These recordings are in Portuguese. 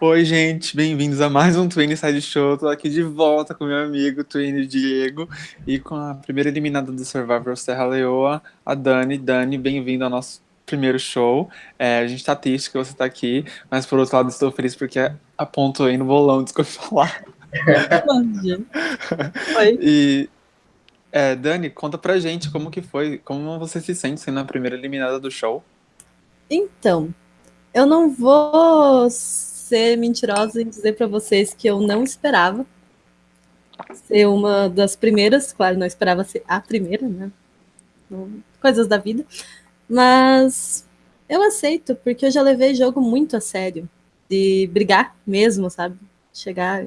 Oi, gente, bem-vindos a mais um Twin Side Show. Tô aqui de volta com meu amigo Twin Diego e com a primeira eliminada do Survivor Serra Leoa, a Dani. Dani, bem-vindo ao nosso primeiro show. É, a gente tá triste que você tá aqui, mas por outro lado estou feliz porque aponto aí no bolão, desculpa falar. Oi. E é, Dani, conta pra gente como que foi, como você se sente sendo a primeira eliminada do show. Então, eu não vou ser mentirosa em dizer para vocês que eu não esperava ser uma das primeiras, claro, não esperava ser a primeira, né? Coisas da vida. Mas eu aceito, porque eu já levei jogo muito a sério. De brigar mesmo, sabe? Chegar,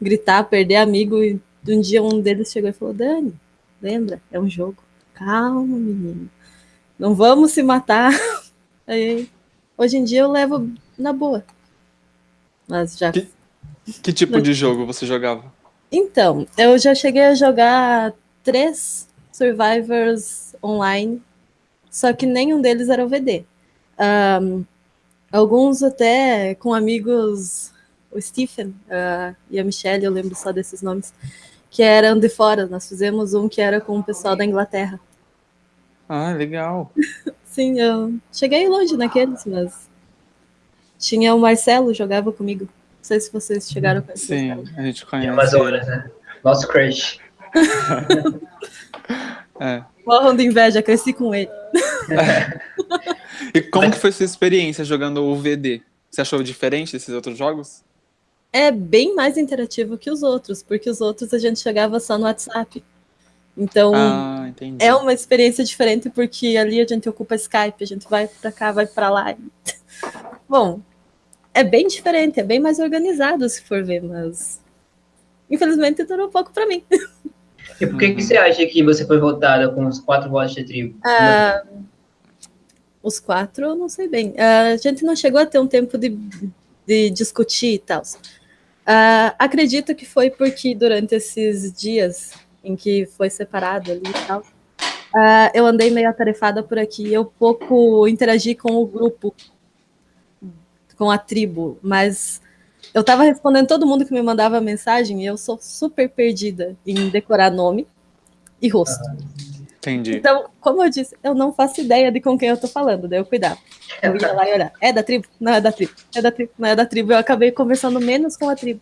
gritar, perder amigo. E um dia um deles chegou e falou: Dani, lembra? É um jogo. Calma, menino. Não vamos se matar. Aí, hoje em dia eu levo na boa. Mas já. Que, que tipo de jogo você jogava? Então, eu já cheguei a jogar três Survivors online, só que nenhum deles era OVD. Um, alguns até com amigos, o Stephen uh, e a Michelle, eu lembro só desses nomes, que eram de fora. Nós fizemos um que era com o pessoal da Inglaterra. Ah, legal. Sim, eu cheguei longe naqueles, mas tinha o Marcelo, jogava comigo. Não sei se vocês chegaram a conhecer. Sim, a gente conhece. Amazonas, né? Nosso crush. é. Morram de inveja, cresci com ele. É. E como que foi sua experiência jogando o VD? Você achou diferente desses outros jogos? É bem mais interativo que os outros, porque os outros a gente jogava só no WhatsApp. Então, ah, é uma experiência diferente, porque ali a gente ocupa Skype, a gente vai para cá, vai para lá. Bom, é bem diferente, é bem mais organizado se for ver, mas infelizmente durou pouco para mim. E por que, que você acha que você foi votada com os quatro votos de tribo? Ah, os quatro, eu não sei bem. Ah, a gente não chegou a ter um tempo de, de discutir e tal. Ah, acredito que foi porque durante esses dias em que foi separado ali e tal, eu andei meio atarefada por aqui. Eu pouco interagi com o grupo com a tribo, mas eu estava respondendo todo mundo que me mandava mensagem e eu sou super perdida em decorar nome e rosto. Entendi. Então, como eu disse, eu não faço ideia de com quem eu tô falando, daí eu cuidava. Eu ia lá e olhar, é da tribo? Não é da tribo. É da tribo, não é da tribo. Eu acabei conversando menos com a tribo.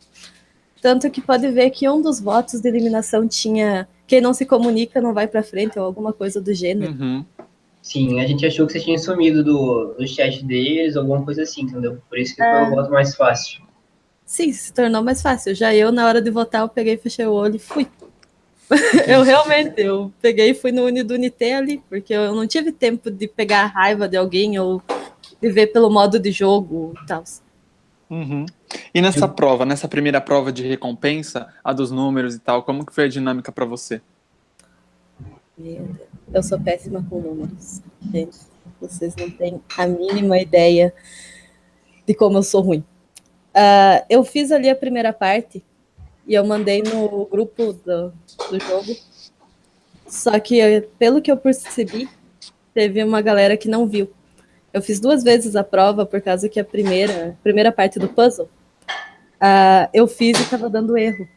Tanto que pode ver que um dos votos de eliminação tinha quem não se comunica não vai para frente ou alguma coisa do gênero. Uhum. Sim, a gente achou que você tinha sumido do, do chat deles, alguma coisa assim, entendeu? Por isso que é... foi o voto mais fácil. Sim, se tornou mais fácil. Já eu, na hora de votar, eu peguei, fechei o olho e fui. eu realmente, eu peguei e fui no Unido Unité ali, porque eu não tive tempo de pegar a raiva de alguém ou de ver pelo modo de jogo e tal. Uhum. E nessa eu... prova, nessa primeira prova de recompensa, a dos números e tal, como que foi a dinâmica para você? Eu sou péssima com números. Gente, vocês não têm a mínima ideia de como eu sou ruim. Uh, eu fiz ali a primeira parte e eu mandei no grupo do, do jogo. Só que, pelo que eu percebi, teve uma galera que não viu. Eu fiz duas vezes a prova por causa que a primeira, primeira parte do puzzle uh, eu fiz e estava dando erro.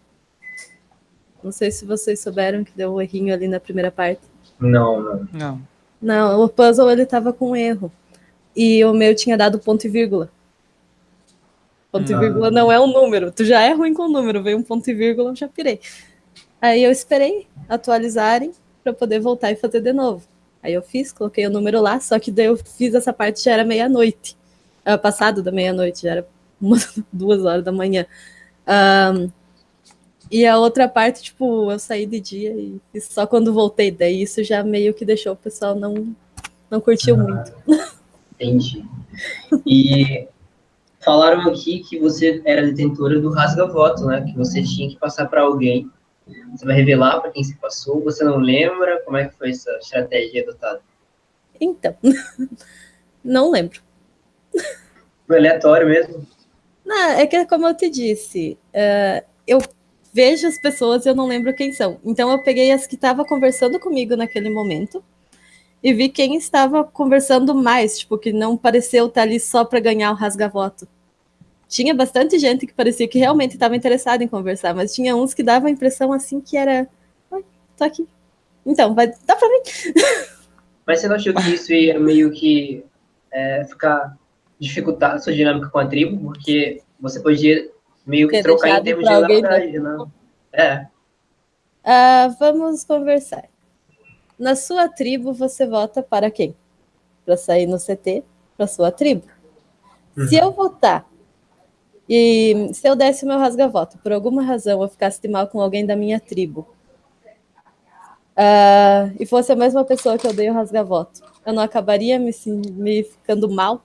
Não sei se vocês souberam que deu um errinho ali na primeira parte. Não, não. Não, não o puzzle ele tava com erro. E o meu tinha dado ponto e vírgula. Ponto não. e vírgula não é um número. Tu já é ruim com o número, veio um ponto e vírgula, eu já pirei. Aí eu esperei atualizarem para poder voltar e fazer de novo. Aí eu fiz, coloquei o número lá, só que daí eu fiz essa parte já era meia-noite. Uh, passado da meia-noite, já era umas duas horas da manhã. Um, e a outra parte, tipo, eu saí de dia e, e só quando voltei. Daí isso já meio que deixou o pessoal não, não curtiu ah, muito. Entendi. E falaram aqui que você era detentora do rasga-voto, né? Que você tinha que passar para alguém. Você vai revelar para quem se passou? Você não lembra? Como é que foi essa estratégia adotada? Então, não lembro. Foi aleatório mesmo? Não, é que como eu te disse, uh, eu vejo as pessoas e eu não lembro quem são. Então eu peguei as que estavam conversando comigo naquele momento e vi quem estava conversando mais, tipo, que não pareceu estar ali só para ganhar o rasga-voto. tinha bastante gente que parecia que realmente estava interessada em conversar, mas tinha uns que davam a impressão assim que era. Oi, tô aqui. Então, vai. Dá pra mim. Mas você não achou que isso ia meio que é, ficar dificultar a sua dinâmica com a tribo? Porque você podia meio que trocar em termos de lealdade, né? É. Ah, vamos conversar. Na sua tribo, você vota para quem? Para sair no CT, para sua tribo. Se eu votar e se eu desse o meu rasga-voto, por alguma razão eu ficasse de mal com alguém da minha tribo, ah, e fosse a mesma pessoa que eu dei o rasga-voto, eu não acabaria me, me ficando mal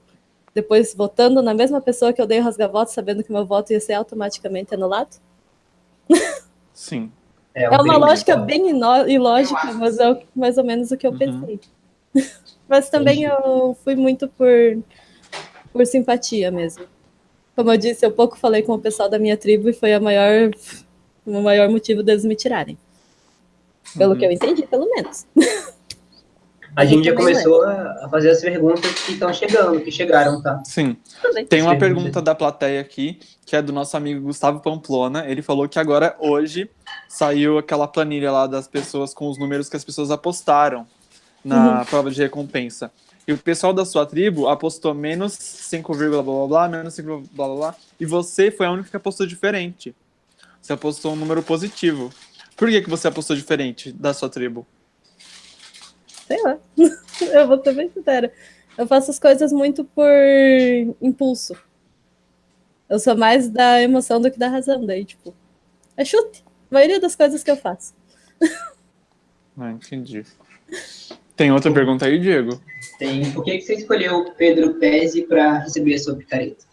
depois votando na mesma pessoa que eu dei o rasga-voto, sabendo que meu voto ia ser automaticamente anulado? Sim. É uma perigo, lógica bem ilógica, mas é o- mais ou menos o que eu Uhum. pensei. Mas também eu fui muito por, por simpatia mesmo. Como eu disse, eu pouco falei com o pessoal da minha tribo e foi a maior, o maior motivo deles me tirarem. Pelo Uhum. que eu entendi, pelo menos. A gente já começou a a fazer as perguntas que estão chegando, que chegaram, tá? Sim. Tem uma pergunta da plateia aqui, que é do nosso amigo Gustavo Pamplona. Ele falou que agora, hoje, saiu aquela planilha lá das pessoas com os números que as pessoas apostaram na prova de recompensa. E o pessoal da sua tribo apostou menos 5, blá blá blá, menos 5, blá blá blá. E você foi a única que apostou diferente. Você apostou um número positivo. Por que, que você apostou diferente da sua tribo? Sei lá. Eu vou ser bem sincera. Eu faço as coisas muito por impulso. Eu sou mais da emoção do que da razão. Daí, tipo, é chute. A maioria das coisas que eu faço. Ah, entendi. Tem outra pergunta aí, Diego? Tem. Por que, que você escolheu o Pedro Pezzi para receber a sua picareta?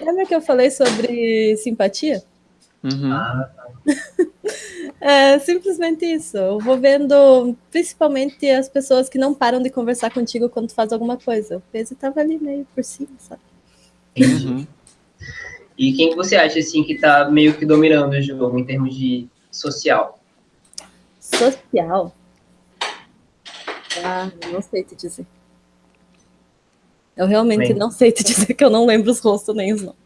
Lembra que eu falei sobre simpatia? Uhum. Ah, É simplesmente isso. Eu vou vendo principalmente as pessoas que não param de conversar contigo quando tu faz alguma coisa. O peso tava ali meio por cima, sabe? Uhum. E quem que você acha, assim, que tá meio que dominando o jogo em termos de social? Social. Ah, não sei te dizer. Eu realmente Bem. não sei te dizer que eu não lembro os rostos nem os nomes.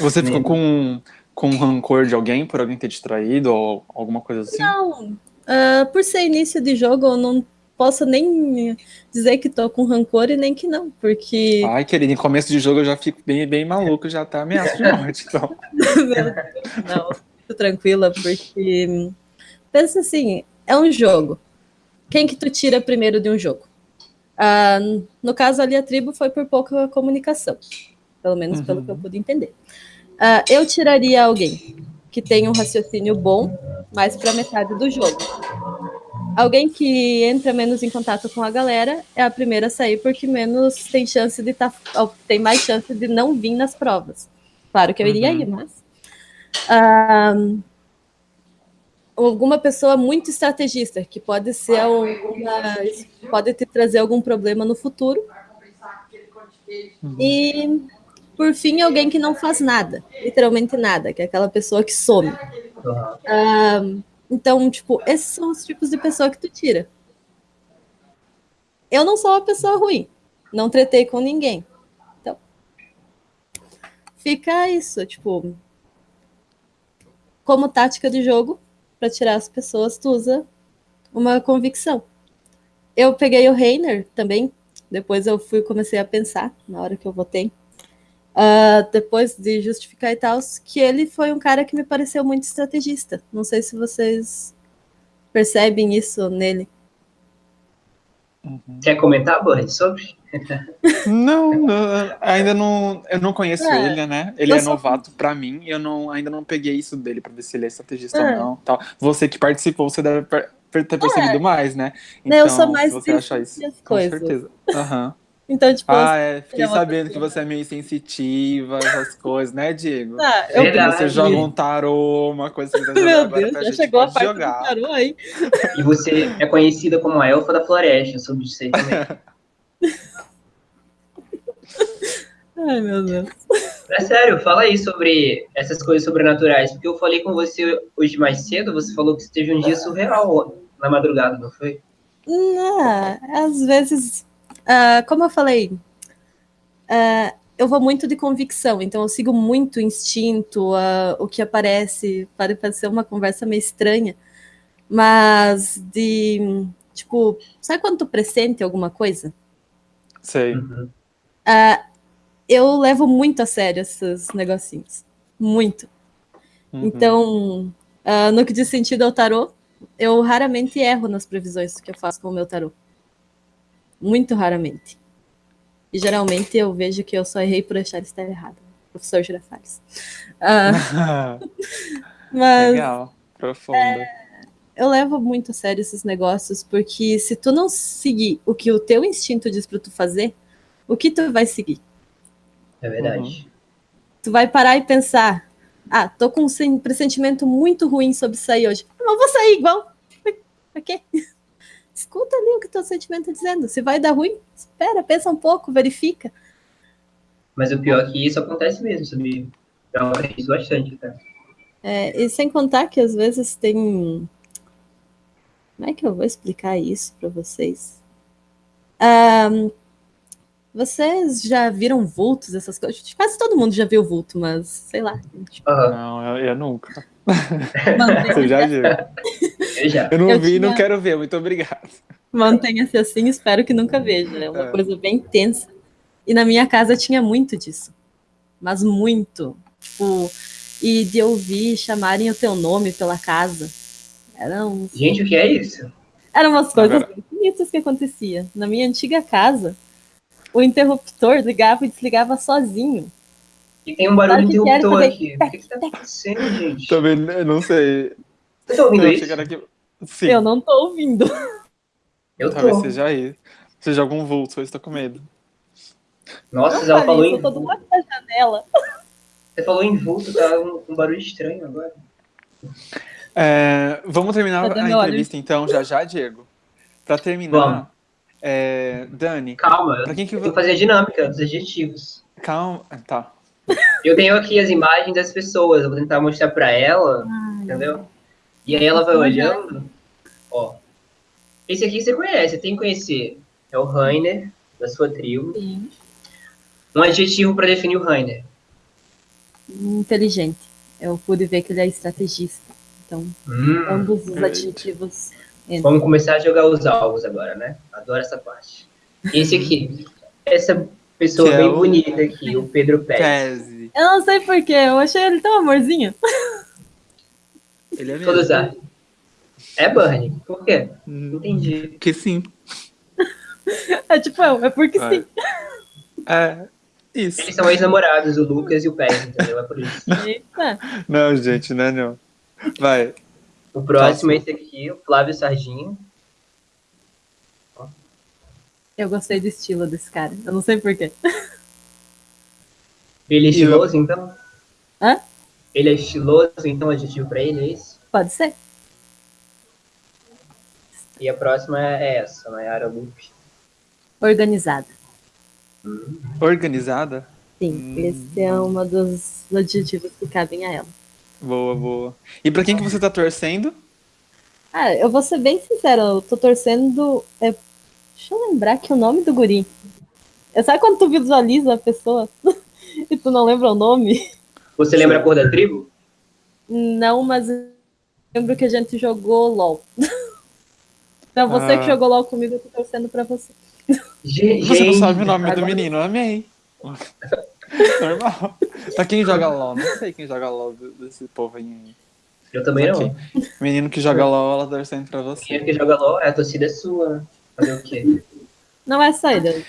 Você ficou com, com rancor de alguém por alguém ter te traído ou alguma coisa assim? Não. Ah, por ser início de jogo, eu não posso nem dizer que tô com rancor e nem que não, porque. Ai, querido, em começo de jogo eu já fico bem, bem maluco, já tá ameaça de morte. Então. Não, tô tranquila, porque pensa assim, é um jogo. Quem que tu tira primeiro de um jogo? Ah, no caso ali a tribo foi por pouca comunicação, pelo menos pelo Uhum. que eu pude entender. Ah, eu tiraria alguém que tem um raciocínio bom, mais para metade do jogo. Alguém que entra menos em contato com a galera é a primeira a sair porque menos tem chance de tá, tem mais chance de não vir nas provas. Claro que eu iria Uhum. ir, mas alguma pessoa muito estrategista que pode ser alguma, pode te trazer algum problema no futuro. E por fim, alguém que não faz nada, literalmente nada, que é aquela pessoa que some. Ah, então, tipo, esses são os tipos de pessoa que tu tira. Eu não sou uma pessoa ruim, não tretei com ninguém. Então, fica isso, tipo, como tática de jogo, para tirar as pessoas, tu usa uma convicção. Eu peguei o Reiner também, depois eu fui comecei a pensar na hora que eu votei. Uh, depois de justificar e tal, que ele foi um cara que me pareceu muito estrategista. Não sei se vocês percebem isso nele. Quer comentar, Bud, sobre? Não, não, ainda não. Eu não conheço É, ele, né? Ele é só- novato pra mim e eu não, ainda não peguei isso dele pra ver se ele é estrategista É. ou não. Tal. Você que participou, você deve ter percebido mais, né? Né, eu sou mais se você de achar isso, sentir as com coisas. certeza. Aham. Então, tipo, Ah, é. Fiquei é sabendo que você é meio sensitiva, essas coisas, né, Diego? ah, eu Verdade. Você joga um tarô, uma coisa que você quiser jogar Meu agora Deus, pra já chegou a parte jogar. do tarô aí. E você é conhecida como a elfa da floresta, sobre isso aí também. Ai, meu Deus. É sério, fala aí sobre essas coisas sobrenaturais, porque eu falei com você hoje mais cedo, você falou que você teve um dia surreal na madrugada, não foi? Ah, às vezes, ah, como eu falei, ah, eu vou muito de convicção, então eu sigo muito o instinto, uh, o que aparece, pode parecer uma conversa meio estranha, mas de, tipo, sabe quando tu pressente alguma coisa? Sei. Uhum. Uh, eu levo muito a sério esses negocinhos, muito. Uhum. Então, uh, no que diz sentido ao tarô, eu raramente erro nas previsões que eu faço com o meu tarô. Muito raramente. E geralmente eu vejo que eu só errei por achar estar errado. Professor Girafales. Uh, mas Legal, profundo. É, eu levo muito a sério esses negócios, porque se tu não seguir o que o teu instinto diz para tu fazer, o que tu vai seguir? É verdade. Uhum. Tu vai parar e pensar, ah, tô com um pressentimento muito ruim sobre sair hoje. Mas vou sair igual. Pra quê? Escuta ali o que teu sentimento tá dizendo. Se vai dar ruim, espera, pensa um pouco, verifica. Mas o pior é que isso acontece mesmo, sabia? Eu acredito bastante, tá? É, e sem contar que às vezes tem. Como é que eu vou explicar isso para vocês? Um, vocês já viram vultos, essas coisas? Quase todo mundo já viu vulto, mas sei lá. Tipo... Não, eu, eu nunca. Mantenha-se Você já viu? Eu já. Eu não Eu vi e não tinha- quero ver, muito obrigado. Mantenha-se assim, espero que nunca veja. É uma É. coisa bem tensa. E na minha casa tinha muito disso. Mas muito. Tipo, e de ouvir chamarem o teu nome pela casa. Eram, Gente, o que é isso? eram umas coisas Agora- bem bonitas que acontecia. Na minha antiga casa, o interruptor ligava e desligava sozinho. E tem um barulho era interruptor aqui. O que que tá acontecendo, gente? Também eu não sei. Você tá ouvindo Eu isso? aqui. Sim, Eu não tô ouvindo. Eu talvez tô. seja aí. Seja algum vulto, eu estou com medo. Nossa, Não ela falou em eu tô do lado da janela. Você falou em vulto, tá um, um barulho estranho agora. É, vamos terminar Cadê a entrevista então, já já, Diego. Pra terminar, Vamos. é, Dani, Calma, eu pra quem que tenho que vo- fazer a dinâmica dos adjetivos. Calma. Tá. Eu tenho aqui as imagens das pessoas, eu vou tentar mostrar pra ela, entendeu? E aí ela vai olhando, ó. Esse aqui você conhece, tem que conhecer. É o Rainer, da sua tribo. Sim. Um adjetivo pra definir o Rainer. Inteligente. Eu pude ver que ele é estrategista. Então, Hum, ambos os Perfeito. adjetivos entram. vamos começar a jogar os alvos agora, né? Adoro essa parte. Esse aqui, essa pessoa Que é bem o- bonita aqui, o Pedro Pérez. Tese. Eu não sei porquê, eu achei ele tão amorzinho. Ele é Todos mesmo. a. É Bernie. Por quê? Hum, Entendi. Que sim. É tipo eu, é porque Vai. sim. É. Isso. Eles são ex-namorados, o Lucas e o Pérez, entendeu? É por isso. Eita. Não, gente, né, não. Vai. O próximo é esse aqui, o Flávio Sarginho. Eu gostei do estilo desse cara. Eu não sei porquê. Ele é estiloso, então? Hã? Ele é estiloso, então adjetivo pra ele, é isso? Pode ser? E a próxima é essa, Nayara Lupe. Organizada. Organizada? Sim, Hum. esse é um dos adjetivos que cabem a ela. Boa, boa. E pra quem que você tá torcendo? Ah, eu vou ser bem sincera, eu tô torcendo. é, Deixa eu lembrar que o nome do guri. É, sabe quando tu visualiza a pessoa e tu não lembra o nome? Você lembra a cor da tribo? Não, mas eu lembro que a gente jogou LOL. Então você Ah. que jogou LOL comigo, eu tô torcendo pra você. Ge- Você não gente, sabe o nome do agora- menino, amei. Normal. Pra quem joga LOL, não sei quem joga LOL do- desse povo aí. Eu também não. Menino que joga LOL, ela torcendo pra você. Quem é que joga LOL? É, a torcida é sua. Fazer o quê? Não é eu-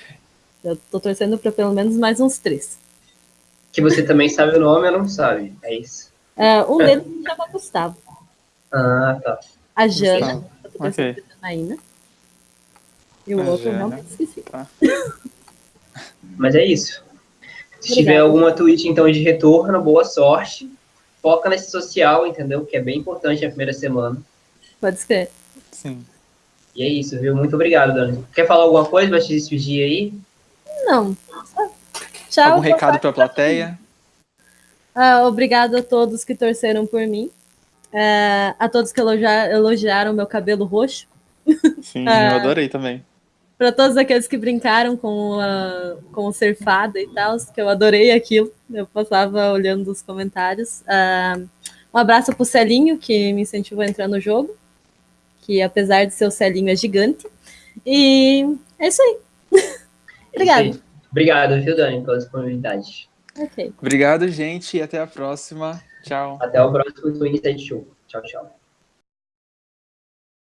Eu tô torcendo pra pelo menos mais uns três. Que você também sabe o nome ou não sabe? É isso. É, um deles se chama Gustavo. Ah, tá. A Jana. Gustavo. Eu Ok. Janaína. E o A outro Jana. não esqueci. Mas é isso. Se Obrigada. tiver alguma tweet, então, de retorno, boa sorte. Foca nesse social, entendeu? Que é bem importante na primeira semana. Pode ser. Sim. E é isso, viu? Muito obrigado, Dani. Quer falar alguma coisa pra te despedir aí? Não. Tchau. Algum recado sorte pra plateia? Ah, obrigado a todos que torceram por mim. É, a todos que elogia- elogiaram meu cabelo roxo. Sim, Ah. eu adorei também. para todos aqueles que brincaram com, a, com o ser fada e tal, que eu adorei aquilo. Eu passava olhando os comentários. Uh, um abraço pro Celinho, que me incentivou a entrar no jogo. Que apesar de ser o Celinho, é gigante. E é isso aí. Obrigado. Obrigado, viu, Dani, pela disponibilidade. Ok. Obrigado, gente, e até a próxima. Tchau. Até o próximo Twin Side Show. Tchau, tchau.